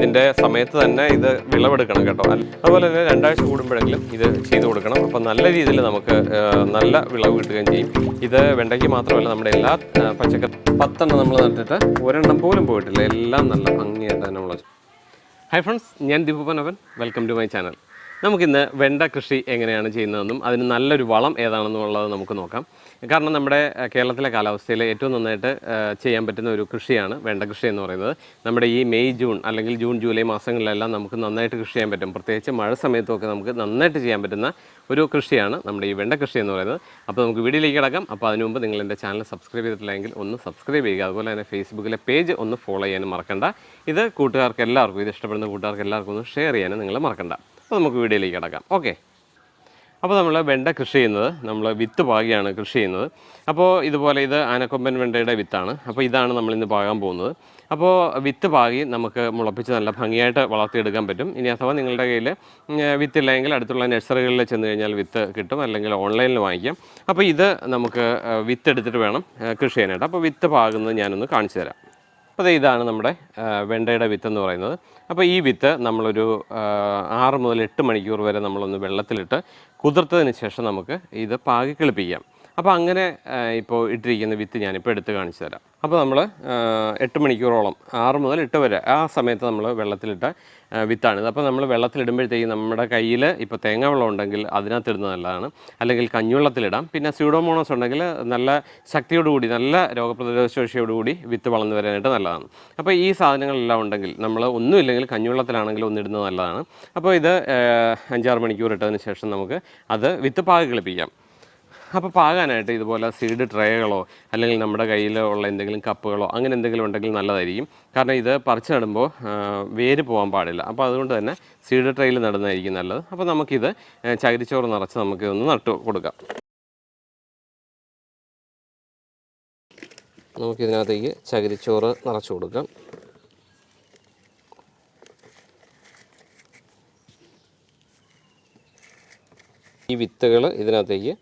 ഇതിന്റെ സമയത്ത് തന്നെ ഇത് വിളവെടുക്കണം കേട്ടോ. അതുപോലെ തന്നെ രണ്ടാഴ്ച കൂടുമ്പോഴെങ്കിലും ഇത് ചെയ്തു കൊടുക്കണം. അപ്പോൾ നല്ല രീതിയിൽ നമുക്ക് നല്ല വിളവ് കിട്ടുകയും ചെയ്യും. ഇത് വെണ്ടയ്ക്ക് മാത്രമല്ല നമ്മുടെ എല്ലാ പച്ചക്കറി പത്തെണ്ണം നമ്മൾ നട്ടിട്ട് ഒരെണ്ണം പോലും പോയിട്ടില്ല. എല്ലാം നല്ല ഭംഗിയായിട്ട് തന്നെ നമ്മൾ ഹൈ ഫ്രണ്ട്സ് ഞാൻ Deepanavan welcome to my channel നമുക്കിന്ന് വെണ്ട കൃഷി എങ്ങനെയാണ് ചെയ്യുന്നതെന്നും അതിന് നല്ലൊരു വളം ഏതാണെന്നുള്ളത് നമുക്ക് നോക്കാം. കാരണം നമ്മുടെ കേരളത്തിലെ കാലാവസ്ഥയിൽ ഏറ്റവും നന്നായിട്ട് ചെയ്യാൻ പറ്റുന്ന ഒരു കൃഷിയാണ് വെണ്ട കൃഷി എന്ന് പറയുന്നത്. നമ്മുടെ ഈ മെയ് ജൂൺ അല്ലെങ്കിൽ ജൂൺ ജൂലൈ മാസങ്ങളിലെല്ലാം നമുക്ക് നന്നായിട്ട് കൃഷി ചെയ്യാൻ പറ്റും. പ്രത്യേകിച്ച് മഴ സമയത്തൊക്കെ നമുക്ക് നന്നായിട്ട് ചെയ്യാൻ പറ്റുന്ന ഒരു കൃഷിയാണ് നമ്മുടെ ഈ വെണ്ട കൃഷി എന്ന് പറയുന്നത്. അപ്പോൾ നമുക്ക് വീഡിയോയിലേക്ക് കിടക്കാം. അപ്പോൾ അതിനു മുമ്പ് നിങ്ങൾ എന്റെ ചാനൽ സബ്സ്ക്രൈബ് ചെയ്തിട്ടില്ലെങ്കിൽ ഒന്ന് സബ്സ്ക്രൈബ് ചെയ്യുക. അതുപോലെ തന്നെ ഫേസ്ബുക്കിലെ പേജ് ഒന്ന് ഫോളോ ചെയ്യാനും മറക്കണ്ട. ഇത് കൂട്ടുകാർക്ക് എല്ലാവർക്കും ഇത് ഇഷ്ടപ്പെടുന്ന കൂട്ടുകാർക്ക് എല്ലാവർക്കും ഒന്ന് ഷെയർ ചെയ്യാനും നിങ്ങൾ മറക്കണ്ട. അപ്പോൾ നമുക്ക് വീഡിയോയിലേക്ക് കിടക്കാം. ഓക്കെ. അപ്പോൾ നമ്മൾ വെണ്ട കൃഷി ചെയ്യുന്നത് നമ്മൾ വിത്ത് പാകിയാണ് കൃഷി ചെയ്യുന്നത്. അപ്പോൾ ഇതുപോലെ ഇത് ആനക്കൊമ്പൻ വെണ്ടയുടെ വിത്താണ്. അപ്പോൾ ഇതാണ് നമ്മൾ ഇന്ന് പാകാൻ പോകുന്നത്. അപ്പോൾ വിത്ത് പാകി നമുക്ക് മുളപ്പിച്ച് നല്ല ഭംഗിയായിട്ട് വളർത്തിയെടുക്കാൻ പറ്റും. ഇനി അഥവാ നിങ്ങളുടെ കയ്യിൽ വിത്തില്ലെങ്കിൽ അടുത്തുള്ള നഴ്സറികളിൽ ചെന്ന് കഴിഞ്ഞാൽ വിത്ത് കിട്ടും അല്ലെങ്കിൽ ഓൺലൈനിൽ വാങ്ങിക്കാം. അപ്പോൾ ഇത് നമുക്ക് വിത്ത് എടുത്തിട്ട് വേണം കൃഷി ചെയ്യാനായിട്ട്. അപ്പോൾ വിത്ത് പാകുന്നത് ഞാനൊന്ന് കാണിച്ചു തരാം. അപ്പോൾ ഇതാണ് നമ്മുടെ വെണ്ടയുടെ വിത്ത് എന്ന് പറയുന്നത്. അപ്പോൾ ഈ വിത്ത് നമ്മളൊരു ആറ് മുതൽ എട്ട് മണിക്കൂർ വരെ നമ്മളൊന്ന് വെള്ളത്തിലിട്ട് കുതിർത്തതിന് ശേഷം നമുക്ക് ഇത് പാകി കിളിപ്പിക്കാം. അപ്പോൾ അങ്ങനെ ഇപ്പോൾ ഇട്ടിരിക്കുന്ന വിത്ത് ഞാനിപ്പോൾ എടുത്ത് കാണിച്ചു തരാം. അപ്പോൾ നമ്മൾ എട്ട് മണിക്കൂറോളം ആറ് മുതൽ എട്ട് വരെ ആ സമയത്ത് നമ്മൾ വെള്ളത്തിലിട്ട വിത്താണിത് അപ്പോൾ നമ്മൾ വെള്ളത്തിലിടുമ്പോഴത്തേക്കും നമ്മുടെ കയ്യിൽ ഇപ്പോൾ തേങ്ങ വെള്ളം ഉണ്ടെങ്കിൽ അതിനകത്ത് ഇടുന്നത് നല്ലതാണ്. അല്ലെങ്കിൽ കഞ്ഞുവെള്ളത്തിലിടാം. പിന്നെ സ്യൂഡോമോണസ് ഉണ്ടെങ്കിൽ നല്ല ശക്തിയോടുകൂടി നല്ല രോഗപ്രതിരോധ ശേഷിയോടുകൂടി വിത്ത് വളർന്നു വരാനായിട്ട് നല്ലതാണ്. അപ്പോൾ ഈ സാധനങ്ങളെല്ലാം ഉണ്ടെങ്കിൽ നമ്മൾ ഒന്നുമില്ലെങ്കിൽ കഞ്ഞുവെള്ളത്തിലാണെങ്കിൽ ഒന്നിടുന്നത് നല്ലതാണ്. അപ്പോൾ ഇത് അഞ്ചാറ് മണിക്കൂർ ഇട്ടതിന് ശേഷം നമുക്ക് അത് വിത്ത് പാകി കളിപ്പിക്കാം. അപ്പോൾ പാകാനായിട്ട് ഇതുപോലെ സീഡ് ട്രേകളോ അല്ലെങ്കിൽ നമ്മുടെ കയ്യിൽ ഉള്ള എന്തെങ്കിലും കപ്പുകളോ അങ്ങനെ എന്തെങ്കിലും ഉണ്ടെങ്കിൽ നല്ലതായിരിക്കും. കാരണം ഇത് പറിച്ച് നടുമ്പോൾ വേര് പോകാൻ പാടില്ല. അപ്പോൾ അതുകൊണ്ട് തന്നെ സീഡ് ട്രേയിൽ നടുന്നതായിരിക്കും നല്ലത്. അപ്പോൾ നമുക്കിത് ചകിരിച്ചോറ് നിറച്ച് നമുക്ക് ഒന്ന് നട്ടു കൊടുക്കാം. നമുക്കിതിനകത്തേക്ക് ചകിരിച്ചോറ് നിറച്ച് കൊടുക്കാം. ഈ വിത്തുകൾ ഇതിനകത്തേക്ക്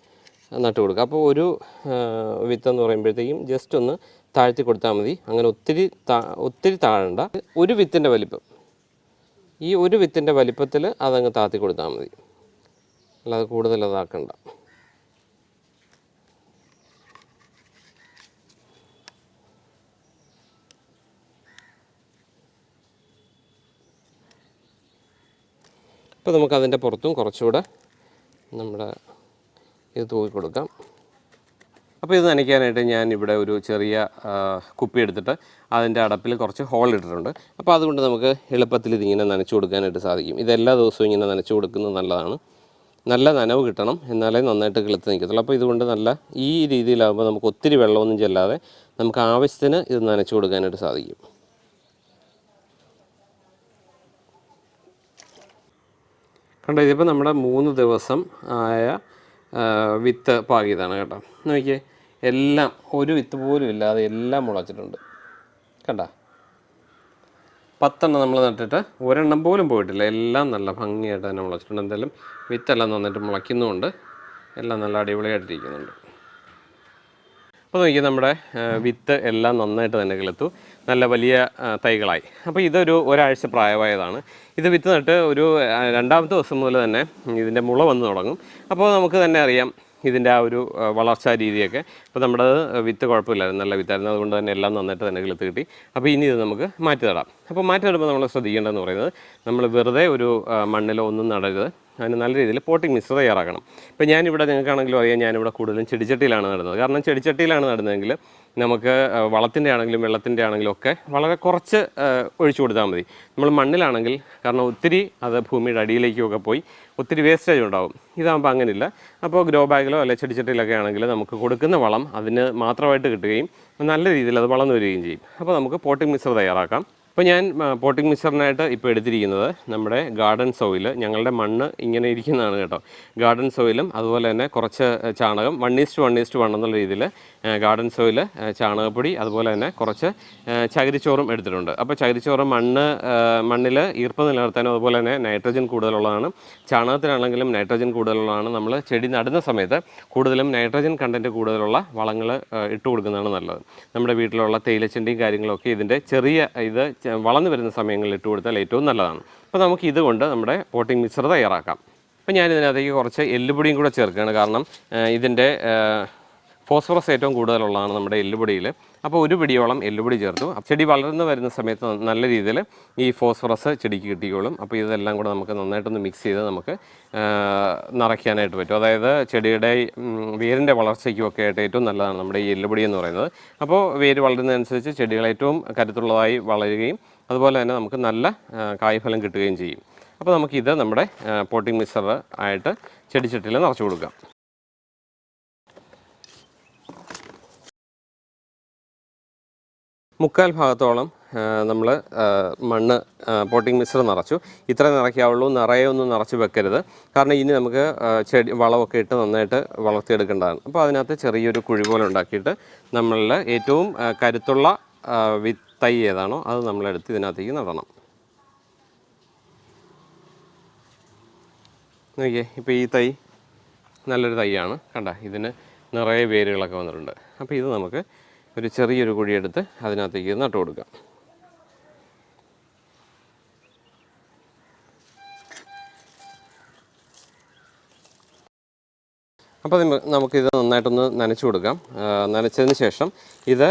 നട്ട് കൊടുക്കുക. അപ്പോൾ ഒരു വിത്ത് എന്ന് പറയുമ്പോഴത്തേക്കും ജസ്റ്റ് ഒന്ന് താഴ്ത്തി കൊടുത്താൽ മതി. അങ്ങനെ ഒത്തിരി ഒത്തിരി താഴണ്ട. ഒരു വിത്തിന്റെ വലിപ്പം. ഈ ഒരു വിത്തിന്റെ വലിപ്പത്തിൽ അതങ്ങ് താത്തി കൊടുത്താൽ മതി. അല്ലാതെ കൂടുതൽ അതാക്കണ്ട. അപ്പോൾ നമുക്കതിന്റെ പുറത്തും കുറച്ചുകൂടെ നമ്മുടെ ഇത് തൂക്കി കൊടുക്കാം. അപ്പോൾ ഇത് നനയ്ക്കാനായിട്ട് ഞാൻ ഇവിടെ ഒരു ചെറിയ കുപ്പി എടുത്തിട്ട് അതിന്റെ അടപ്പിൽ കുറച്ച് ഹോൾ ഇട്ടിട്ടുണ്ട്. അപ്പോൾ അതുകൊണ്ട് നമുക്ക് എളുപ്പത്തിൽ ഇതിങ്ങനെ നനച്ചു കൊടുക്കാനായിട്ട് സാധിക്കും. ഇതെല്ലാ ദിവസവും ഇങ്ങനെ നനച്ചു കൊടുക്കുന്നത് നല്ലതാണ്. നല്ല നനവ് കിട്ടണം എന്നാലേ നന്നായിട്ട് കിളുത്ത് നിൽക്കത്തുള്ളൂ. അപ്പോൾ ഇതുകൊണ്ട് നല്ല ഈ രീതിയിലാകുമ്പോൾ നമുക്ക് ഒത്തിരി വെള്ളമൊന്നും ചെല്ലാതെ നമുക്ക് ആവശ്യത്തിന് ഇത് നനച്ചു കൊടുക്കാനായിട്ട് സാധിക്കും. കണ്ടോ ഇതിപ്പോൾ നമ്മുടെ മൂന്ന് ദിവസം ആയ വിത്ത് പാകിയതാണ് കേട്ടോ. നോക്കിയേ എല്ലാം ഒരു വിത്ത് പോലും ഇല്ലാതെ എല്ലാം മുളച്ചിട്ടുണ്ട്. കണ്ട? പത്തെണ്ണം നമ്മൾ നട്ടിട്ട് ഒരെണ്ണം പോലും പോയിട്ടില്ല. എല്ലാം നല്ല ഭംഗിയായിട്ട് തന്നെ മുളച്ചിട്ടുണ്ട്. എന്തായാലും വിത്തെല്ലാം നന്നായിട്ട് മുളയ്ക്കുന്നുമുണ്ട്. എല്ലാം നല്ല അടിപൊളിയായിട്ടിരിക്കുന്നുണ്ട്. അപ്പോൾ നോക്കിയാൽ നമ്മുടെ വിത്ത് എല്ലാം നന്നായിട്ട് തന്നെ കിളുത്തു നല്ല വലിയ തൈകളായി. അപ്പോൾ ഇതൊരു ഒരാഴ്ച പ്രായമായതാണ്. ഇത് വിത്ത് നട്ട് ഒരു രണ്ടാമത്തെ ദിവസം മുതൽ തന്നെ ഇതിന്റെ മുള വന്ന് തുടങ്ങും. അപ്പോൾ നമുക്ക് തന്നെ അറിയാം ഇതിന്റെ ആ ഒരു വളർച്ചാ രീതിയൊക്കെ. അപ്പോൾ നമ്മുടെ വിത്ത് കുഴപ്പമില്ലായിരുന്നു നല്ല വിത്തായിരുന്നു. അതുകൊണ്ട് തന്നെ എല്ലാം നന്നായിട്ട് തന്നെ കിളുത്ത് കിട്ടി. അപ്പോൾ ഇനി ഇത് നമുക്ക് മാറ്റി നടാം. അപ്പോൾ മാറ്റി നടുമ്പോൾ നമ്മൾ ശ്രദ്ധിക്കേണ്ടതെന്ന് പറയുന്നത് നമ്മൾ വെറുതെ ഒരു മണ്ണിലോ ഒന്നും നടരുത്. അതിന് നല്ല രീതിയിൽ പോട്ടിംഗ് മിക്സ് തയ്യാറാക്കണം. ഇപ്പോൾ ഞാനിവിടെ നിങ്ങൾക്കാണെങ്കിലും അറിയാം ഞാനിവിടെ കൂടുതലും ചെടിച്ചട്ടിയിലാണ് നടുന്നത്. കാരണം ചെടിച്ചട്ടിയിലാണ് നടുന്നതെങ്കിൽ നമുക്ക് വളത്തിന്റെ ആണെങ്കിലും വെള്ളത്തിന്റെ ആണെങ്കിലും ഒക്കെ വളരെ കുറച്ച് ഒഴിച്ചു കൊടുത്താൽ മതി. നമ്മൾ മണ്ണിലാണെങ്കിൽ കാരണം ഒത്തിരി അത് ഭൂമിയുടെ അടിയിലേക്കൊക്കെ പോയി ഒത്തിരി വേസ്റ്റേജ് ഉണ്ടാവും. ഇതാകുമ്പോൾ അങ്ങനെയില്ല. അപ്പോൾ ഗ്രോ ബാഗിലോ അല്ലെങ്കിൽ ചെടിച്ചട്ടിയിലൊക്കെ ആണെങ്കിൽ നമുക്ക് കൊടുക്കുന്ന വളം അതിന് മാത്രമായിട്ട് കിട്ടുകയും നല്ല രീതിയിൽ അത് വളർന്നു വരികയും ചെയ്യും. അപ്പോൾ നമുക്ക് പോട്ടിംഗ് മിക്സർ തയ്യാറാക്കാം. അപ്പോൾ ഞാൻ പോട്ടിംഗ് മിക്സറിനായിട്ട് ഇപ്പോൾ എടുത്തിരിക്കുന്നത് നമ്മുടെ ഗാർഡൻ സോയിൽ ഞങ്ങളുടെ മണ്ണ് ഇങ്ങനെ ഇരിക്കുന്നതാണ് കേട്ടോ. ഗാർഡൻ സോയിലും അതുപോലെ തന്നെ കുറച്ച് ചാണകം one is to one is to one എന്നുള്ള രീതിയിൽ ഗാർഡൻ സോയിൽ ചാണകപ്പൊടി അതുപോലെ തന്നെ കുറച്ച് ചകിരിച്ചോറും എടുത്തിട്ടുണ്ട്. അപ്പോൾ ചകിരിച്ചോറ് മണ്ണ് മണ്ണിൽ ഈർപ്പം നിലനിർത്താനും അതുപോലെ തന്നെ നൈട്രജൻ കൂടുതലുള്ളതാണ്. ചാണകത്തിനാണെങ്കിലും നൈട്രജൻ കൂടുതലുള്ളതാണ്. നമ്മൾ ചെടി നടുന്ന സമയത്ത് കൂടുതലും നൈട്രജൻ കണ്ടന്റ് കൂടുതലുള്ള വളങ്ങൾ ഇട്ട് കൊടുക്കുന്നതാണ് നല്ലത്. നമ്മുടെ വീട്ടിലുള്ള തേയിലച്ചെണ്ടിയും കാര്യങ്ങളൊക്കെ ഇതിന്റെ ചെറിയ ഇത് വളർന്നു വരുന്ന സമയങ്ങളിൽ ഇട്ട് കൊടുത്താൽ ഏറ്റവും നല്ലതാണ്. അപ്പോൾ നമുക്ക് ഇതുകൊണ്ട് നമ്മുടെ പോട്ടിംഗ് മിക്സർ തയ്യാറാക്കാം. അപ്പോൾ ഞാൻ ഇതിനകത്തേക്ക് കുറച്ച് എല്ലുപൊടിയും കൂടെ ചേർക്കുകയാണ്. കാരണം ഇതിന്റെ ഫോസ്ഫറസ് ഏറ്റവും കൂടുതലുള്ളതാണ് നമ്മുടെ എല്ലുപൊടിയിൽ. അപ്പോൾ ഒരു പിടിയോളം എല്ലുപൊടി ചേർത്തു. ചെടി വളർന്നു വരുന്ന സമയത്ത് നല്ല രീതിയിൽ ഈ ഫോസ്ഫറസ് ചെടിക്ക് കിട്ടിക്കോളും. അപ്പോൾ ഇതെല്ലാം കൂടെ നമുക്ക് നന്നായിട്ടൊന്ന് മിക്സ് ചെയ്ത് നമുക്ക് നിറയ്ക്കാനായിട്ട് പറ്റും. അതായത് ചെടിയുടെ വേരിന്റെ വളർച്ചയ്ക്കും ഒക്കെ ആയിട്ട് ഏറ്റവും നല്ലതാണ് നമ്മുടെ ഈ എല്ലുപൊടി എന്ന് പറയുന്നത്. അപ്പോൾ വേര് വളരുന്നതനുസരിച്ച് ചെടികൾ ഏറ്റവും കരുത്തുള്ളതായി വളരുകയും അതുപോലെ തന്നെ നമുക്ക് നല്ല കായ്ഫലം കിട്ടുകയും ചെയ്യും. അപ്പോൾ നമുക്കിത് നമ്മുടെ പോട്ടിംഗ് മിക്സർ ആയിട്ട് ചെടിച്ചട്ടിയിൽ നിറച്ച് കൊടുക്കാം. മുക്കാൽ ഭാഗത്തോളം നമ്മൾ മണ്ണ് പോട്ടിംഗ് മിക്സർ നിറച്ചു. ഇത്ര നിറയ്ക്കാവുള്ളൂ നിറയെ ഒന്നും നിറച്ച് വെക്കരുത്. കാരണം ഇനി നമുക്ക് ചെടി വളമൊക്കെ ഇട്ട് നന്നായിട്ട് വളർത്തിയെടുക്കേണ്ടതാണ്. അപ്പോൾ അതിനകത്ത് ചെറിയൊരു കുഴി പോലെ ഉണ്ടാക്കിയിട്ട് നമ്മളിൽ ഏറ്റവും കരുത്തുള്ള വിത്തൈ ഏതാണോ അത് നമ്മളെടുത്ത് ഇതിനകത്തേക്ക് നടണം. നോക്കിയേ ഇപ്പോൾ ഈ തൈ നല്ലൊരു തൈയാണ്. കണ്ട ഇതിന് നിറയെ വേരുകളൊക്കെ വന്നിട്ടുണ്ട്. അപ്പോൾ ഇത് നമുക്ക് ഒരു ചെറിയൊരു കുഴിയെടുത്ത് അതിനകത്തേക്ക് നട്ടു കൊടുക്കാം അപ്പോൾ നിമ- നമുക്കിത് നന്നായിട്ടൊന്ന് നനച്ചു കൊടുക്കാം. നനച്ചതിന് ശേഷം ഇത്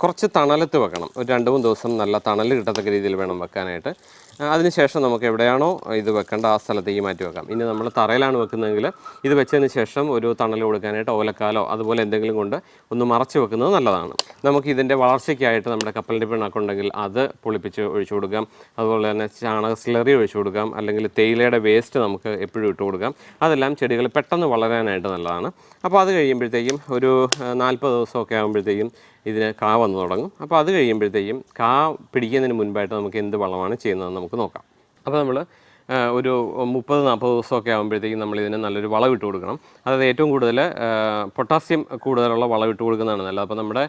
കുറച്ച് തണലത്ത് വെക്കണം. ഒരു രണ്ട് മൂന്ന് ദിവസം നല്ല തണൽ കിട്ടത്തക്ക രീതിയിൽ വേണം വെക്കാനായിട്ട്. അതിനുശേഷം നമുക്ക് എവിടെയാണോ ഇത് വെക്കേണ്ട ആ സ്ഥലത്തേക്ക് മാറ്റി വെക്കാം. ഇനി നമ്മൾ തറയിലാണ് വെക്കുന്നതെങ്കിൽ ഇത് വെച്ചതിന് ശേഷം ഒരു തണൽ കൊടുക്കാനായിട്ട് ഓലക്കാലോ അതുപോലെ എന്തെങ്കിലും കൊണ്ട് ഒന്ന് മറച്ച് വെക്കുന്നത് നല്ലതാണ്. നമുക്ക് ഇതിന്റെ വളർച്ചയ്ക്കായിട്ട് നമ്മുടെ കപ്പലിന്റെ പിണക്കുണ്ടെങ്കിൽ അത് പൊളിപ്പിച്ച് ഒഴിച്ചു കൊടുക്കാം. അതുപോലെ തന്നെ ചാണക സ്ലറി ഒഴിച്ചു കൊടുക്കാം. അല്ലെങ്കിൽ തേയിലയുടെ വേസ്റ്റ് നമുക്ക് എപ്പോഴും ഇട്ട് കൊടുക്കാം. അതെല്ലാം ചെടികൾ പെട്ടെന്ന് വളരാനായിട്ട് നല്ലതാണ്. അപ്പോൾ അത് കഴിയുമ്പോഴത്തേക്കും ഒരു നാൽപ്പത് ദിവസമൊക്കെ ആകുമ്പോഴത്തേക്കും ഇതിന് കാ വന്നു തുടങ്ങും. അപ്പോൾ അത് കഴിയുമ്പോഴത്തേക്കും കാ പിടിക്കുന്നതിന് മുൻപായിട്ട് നമുക്ക് എന്ത് വളമാണ് ചെയ്യുന്നതെന്ന് നമുക്ക് നോക്കാം. അപ്പോൾ നമ്മൾ ഒരു മുപ്പത് നാൽപ്പത് ദിവസമൊക്കെ ആകുമ്പോഴത്തേക്കും നമ്മൾ ഇതിന് നല്ലൊരു വളം ഇട്ട് കൊടുക്കണം. അതായത് ഏറ്റവും കൂടുതൽ പൊട്ടാസ്യം കൂടുതലുള്ള വളം ഇട്ട് കൊടുക്കുന്നതാണ് നല്ലത്. അപ്പോൾ നമ്മുടെ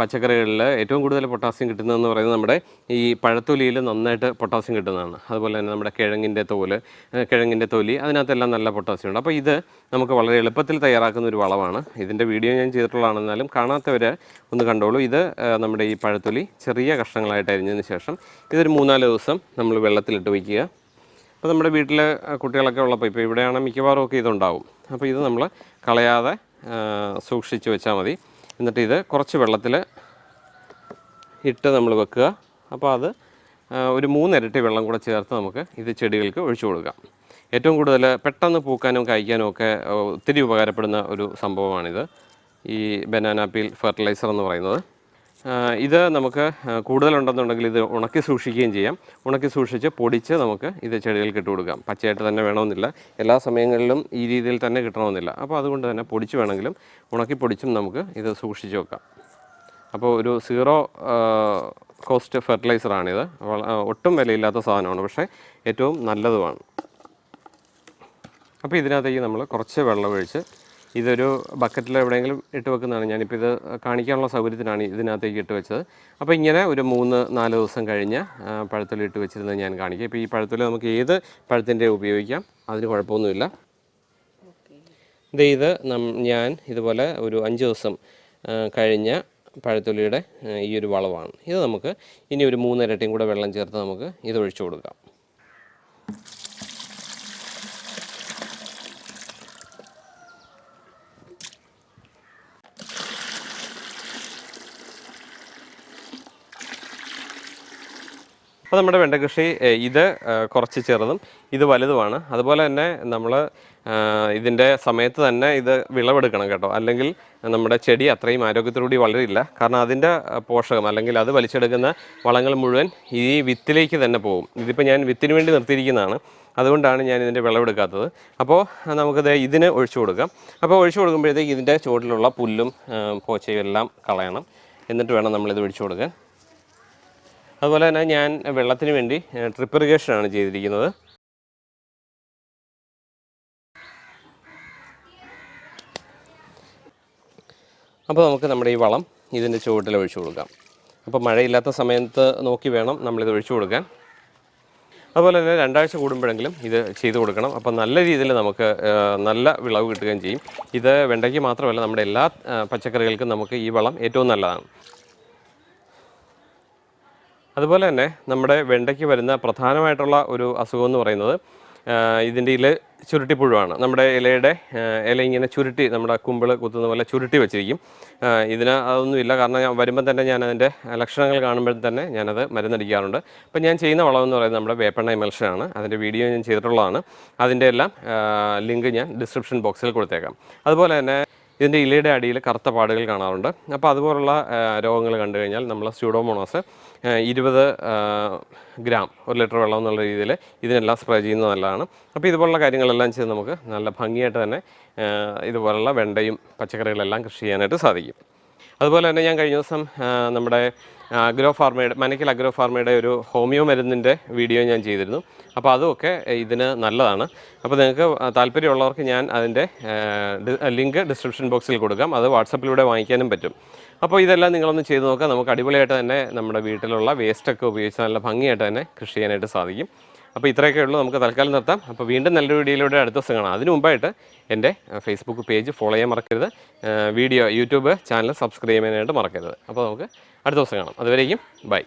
പച്ചക്കറികളിൽ ഏറ്റവും കൂടുതൽ പൊട്ടാസ്യം കിട്ടുന്നതെന്ന് പറയുന്നത് നമ്മുടെ ഈ പഴത്തൊലിയിൽ നന്നായിട്ട് പൊട്ടാസ്യം കിട്ടുന്നതാണ്. അതുപോലെ തന്നെ നമ്മുടെ കിഴങ്ങിന്റെ തോൽ കിഴങ്ങിന്റെ തൊലി അതിനകത്തെല്ലാം നല്ല പൊട്ടാസ്യം ഉണ്ട്. അപ്പോൾ ഇത് നമുക്ക് വളരെ എളുപ്പത്തിൽ തയ്യാറാക്കുന്ന ഒരു വളമാണ്. ഇതിന്റെ വീഡിയോ ഞാൻ ചെയ്തിട്ടുള്ളതാണെന്നാലും കാണാത്തവർ ഒന്ന് കണ്ടോളൂ. ഇത് നമ്മുടെ ഈ പഴത്തൊലി ചെറിയ കഷ്ണങ്ങളായിട്ട് അരിഞ്ഞതിന് ശേഷം ഇതൊരു മൂന്നാൽ ദിവസം നമ്മൾ വെള്ളത്തിലിട്ട് വയ്ക്കുക. അപ്പോൾ നമ്മുടെ വീട്ടിൽ കുട്ടികളൊക്കെ ഉള്ളപ്പോൾ ഇപ്പോൾ ഇവിടെയാണ് മിക്കവാറും ഒക്കെ ഇതുണ്ടാവും. അപ്പോൾ ഇത് നമ്മൾ കളയാതെ സൂക്ഷിച്ച് വെച്ചാൽ മതി. എന്നിട്ട് ഇത് കുറച്ച് വെള്ളത്തിൽ ഇട്ട് നമ്മൾ വെക്കുക. അപ്പോൾ അത് ഒരു മൂന്നിരട്ടി വെള്ളം കൂടെ ചേർത്ത് നമുക്ക് ഇത് ചെടികൾക്ക് ഒഴിച്ചു കൊടുക്കാം. ഏറ്റവും കൂടുതൽ പെട്ടെന്ന് പൂക്കാനും കായ്ക്കാനും ഒക്കെ ഒത്തിരി ഉപകാരപ്പെടുന്ന ഒരു സംഭവമാണിത്. ഈ ബനാന പീൽ ഫെർട്ടിലൈസർ എന്ന് പറയുന്നത്. ഇത് നമുക്ക് കൂടുതലുണ്ടെന്നുണ്ടെങ്കിൽ ഇത് ഉണക്കി സൂക്ഷിക്കുകയും ചെയ്യാം. ഉണക്കി സൂക്ഷിച്ച് പൊടിച്ച് നമുക്ക് ഇത് ചെടികൾക്ക് ഇട്ട് കൊടുക്കാം. പച്ചയായിട്ട് തന്നെ വേണമെന്നില്ല. എല്ലാ സമയങ്ങളിലും ഈ രീതിയിൽ തന്നെ കിട്ടണമെന്നില്ല. അപ്പോൾ അതുകൊണ്ട് തന്നെ പൊടിച്ച് വേണമെങ്കിലും ഉണക്കി പൊടിച്ചും നമുക്ക് ഇത് സൂക്ഷിച്ച് വെക്കാം. അപ്പോൾ ഒരു സീറോ കോസ്റ്റ് ഫെർട്ടിലൈസറാണിത്. ഒട്ടും വിലയില്ലാത്ത സാധനമാണ്. പക്ഷേ ഏറ്റവും നല്ലതുമാണ്. അപ്പോൾ ഇതിനകത്തേക്ക് നമ്മൾ കുറച്ച് വെള്ളം ഒഴിച്ച് ഇതൊരു ബക്കറ്റിൽ എവിടെയെങ്കിലും ഇട്ട് വെക്കുന്നതാണ്. ഞാനിപ്പോൾ ഇത് കാണിക്കാനുള്ള സൗകര്യത്തിനാണ് ഇതിനകത്തേക്ക് ഇട്ട് വെച്ചത്. അപ്പോൾ ഇങ്ങനെ ഒരു മൂന്ന് നാല് ദിവസം കഴിഞ്ഞ് പഴത്തിൽ ഇട്ട് വെച്ചിരുന്നത് ഞാൻ കാണിക്കാം. ഇപ്പോൾ ഈ പഴത്തിൽ നമുക്ക് ഏത് പഴത്തിന്റെ ഉപയോഗിക്കാം? അതിന് കുഴപ്പമൊന്നുമില്ല. ഇത് ഞാൻ ഇതുപോലെ ഒരു അഞ്ച് ദിവസം കഴിഞ്ഞ പഴത്തൊലിയുടെ ഈ ഒരു വളവാണ്. ഇത് നമുക്ക് ഇനി ഒരു മൂന്നിരട്ടിയും കൂടെ വെള്ളം ചേർത്ത് നമുക്ക് ഇത് ഒഴിച്ചു കൊടുക്കാം. അപ്പോൾ നമ്മുടെ വെണ്ട കൃഷി ഇത് കുറച്ച് ചെറുതും ഇത് വലുതുമാണ്. അതുപോലെ തന്നെ നമ്മൾ ഇതിന്റെ സമയത്ത് തന്നെ ഇത് വിളവെടുക്കണം കേട്ടോ. അല്ലെങ്കിൽ നമ്മുടെ ചെടി അത്രയും ആരോഗ്യത്തോടുകൂടി വളരില്ല. കാരണം അതിന്റെ പോഷകം അല്ലെങ്കിൽ അത് വലിച്ചെടുക്കുന്ന വളങ്ങൾ മുഴുവൻ ഈ വിത്തിലേക്ക് തന്നെ പോകും. ഇതിപ്പോൾ ഞാൻ വിത്തിന് വേണ്ടി നിർത്തിയിരിക്കുന്നതാണ്. അതുകൊണ്ടാണ് ഞാൻ ഇതിന്റെ വിളവെടുക്കാത്തത്. അപ്പോൾ നമുക്കിത് ഇതിന് ഒഴിച്ചു കൊടുക്കാം. അപ്പോൾ ഒഴിച്ചു കൊടുക്കുമ്പോഴത്തേക്ക് ഇതിന്റെ ചുവട്ടിലുള്ള പുല്ലും പോച്ചയും എല്ലാം കളയണം. എന്നിട്ട് വേണം നമ്മളിത് ഒഴിച്ചു കൊടുക്കാൻ. അതുപോലെ തന്നെ ഞാൻ വെള്ളത്തിന് വേണ്ടി ട്രിപ്പ് ഇറിഗേഷനാണ് ചെയ്തിരിക്കുന്നത്. അപ്പോൾ നമുക്ക് നമ്മുടെ ഈ വളം ഇതിന്റെ ചുവട്ടിൽ ഒഴിച്ചു കൊടുക്കാം. അപ്പോൾ മഴയില്ലാത്ത സമയത്ത് നോക്കി വേണം നമ്മളിത് ഒഴിച്ചു കൊടുക്കാൻ. അതുപോലെ തന്നെ രണ്ടാഴ്ച കൂടുമ്പോഴെങ്കിലും ഇത് ചെയ്തു കൊടുക്കണം. അപ്പോൾ നല്ല രീതിയിൽ നമുക്ക് നല്ല വിളവ് കിട്ടുകയും ചെയ്യും. ഇത് വെണ്ടയ്ക്ക് മാത്രമല്ല നമ്മുടെ എല്ലാ പച്ചക്കറികൾക്കും നമുക്ക് ഈ വളം ഏറ്റവും നല്ലതാണ്. അതുപോലെ തന്നെ നമ്മുടെ വെണ്ടയ്ക്ക് വരുന്ന പ്രധാനമായിട്ടുള്ള ഒരു അസുഖം എന്ന് പറയുന്നത് ഇതിന്റെ ഇല ചുരുട്ടിപ്പുഴുവാണ്. നമ്മുടെ ഇലയുടെ ഇല ഇങ്ങനെ ചുരുട്ടി നമ്മുടെ കുമ്പിൾ കുത്തുന്ന പോലെ ചുരുട്ടി വെച്ചിരിക്കും. ഇതിന് അതൊന്നുമില്ല കാരണം ഞാൻ വരുമ്പം തന്നെ ഞാൻ അതിന്റെ ലക്ഷണങ്ങൾ കാണുമ്പോൾ തന്നെ ഞാനത് മരുന്നടിക്കാറുണ്ട്. അപ്പം ഞാൻ ചെയ്യുന്ന വളമെന്ന് പറയുന്നത് നമ്മുടെ വേപ്പെണ്ണ എമൽഷനാണ് അതിന്റെ വീഡിയോ ഞാൻ ചെയ്തിട്ടുള്ളതാണ്. അതിന്റെ എല്ലാം ലിങ്ക് ഞാൻ ഡിസ്ക്രിപ്ഷൻ ബോക്സിൽ കൊടുത്തേക്കാം. അതുപോലെ തന്നെ ഇതിന്റെ ഇലയുടെ അടിയിൽ കറുത്ത പാടുകൾ കാണാറുണ്ട്. അപ്പോൾ അതുപോലുള്ള രോഗങ്ങൾ കണ്ടു കഴിഞ്ഞാൽ നമ്മൾ സ്യൂഡോമോണോസ് ഇരുപത് ഗ്രാം ഒരു ലിറ്റർ വെള്ളം എന്നുള്ള രീതിയിൽ ഇതിനെല്ലാം സ്പ്രേ ചെയ്യുന്നത് നല്ലതാണ്. അപ്പോൾ ഇതുപോലുള്ള കാര്യങ്ങളെല്ലാം ചെയ്ത് നമുക്ക് നല്ല ഭംഗിയായിട്ട് തന്നെ ഇതുപോലുള്ള വെണ്ടയും പച്ചക്കറികളെല്ലാം കൃഷി ചെയ്യാനായിട്ട് സാധിക്കും. അതുപോലെ തന്നെ ഞാൻ കഴിഞ്ഞ ദിവസം നമ്മുടെ അഗ്രോ ഫാർമയുടെ മനക്കിൽ അഗ്രോ ഫാർമയുടെ ഒരു ഹോമിയോ മരുന്നിന്റെ വീഡിയോ ഞാൻ ചെയ്തിരുന്നു. അപ്പോൾ അതുമൊക്കെ ഇതിന് നല്ലതാണ്. അപ്പോൾ നിങ്ങൾക്ക് താല്പര്യമുള്ളവർക്ക് ഞാൻ അതിന്റെ ലിങ്ക് ഡിസ്ക്രിപ്ഷൻ ബോക്സിൽ കൊടുക്കാം. അത് വാട്സപ്പിലൂടെ വാങ്ങിക്കാനും പറ്റും. അപ്പോൾ ഇതെല്ലാം നിങ്ങളൊന്ന് ചെയ്ത് നോക്കുക നമുക്ക് അടിപൊളിയായിട്ട് തന്നെ നമ്മുടെ വീട്ടിലുള്ള വേസ്റ്റൊക്കെ ഉപയോഗിച്ച് നല്ല ഭംഗിയായിട്ട് തന്നെ കൃഷി ചെയ്യാനായിട്ട് സാധിക്കും. അപ്പോൾ ഇത്രയൊക്കെ ഉള്ളൂ. നമുക്ക് തൽക്കാലം നിർത്താം. അപ്പോൾ വീണ്ടും നല്ലൊരു വീഡിയോയിലൂടെ അടുത്ത ദിവസം കാണാം. അതിന് മുമ്പായിട്ട് എന്റെ ഫേസ്ബുക്ക് പേജ് ഫോളോ ചെയ്യാൻ മറക്കരുത്. വീഡിയോ യൂട്യൂബ് ചാനൽ സബ്സ്ക്രൈബ് ചെയ്യാനായിട്ട് മറക്കരുത്. അപ്പോൾ നമുക്ക് അടുത്ത ദിവസം കാണാം. അതുവരെയും ബൈ.